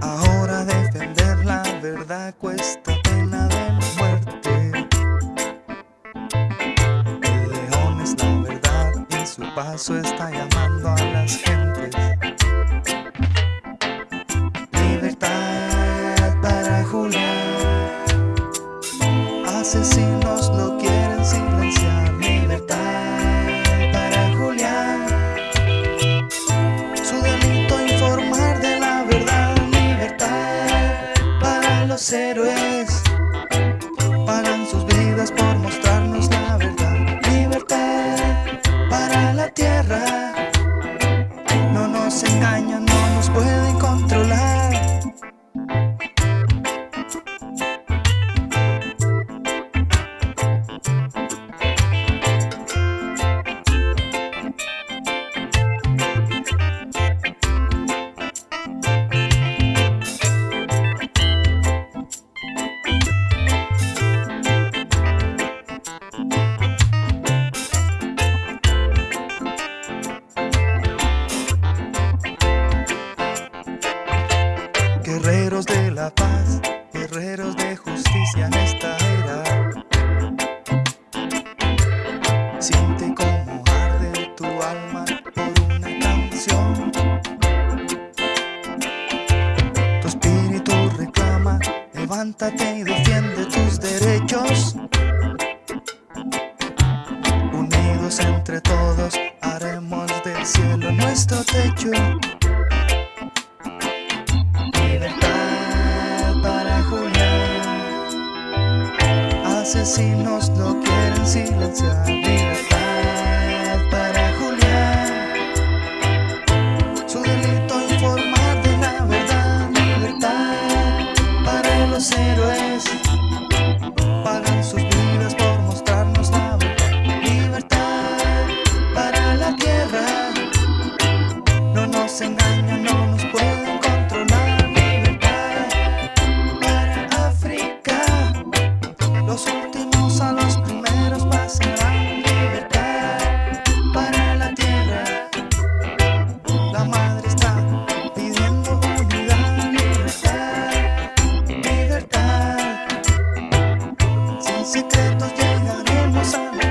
Ahora defender la verdad cuesta pena de muerte. El león es la verdad y su paso está llamando a las gentes. Libertad para Julián. Asesino. los héroes. levántate y defiende tus derechos. Unidos entre todos, haremos del cielo nuestro techo. Libertad para Julián, asesinos lo quieren silenciar. Los últimos a los primeros pasarán libertad para la tierra. La madre está pidiendo unidad, libertad, libertad. Sin secretos llegaremos a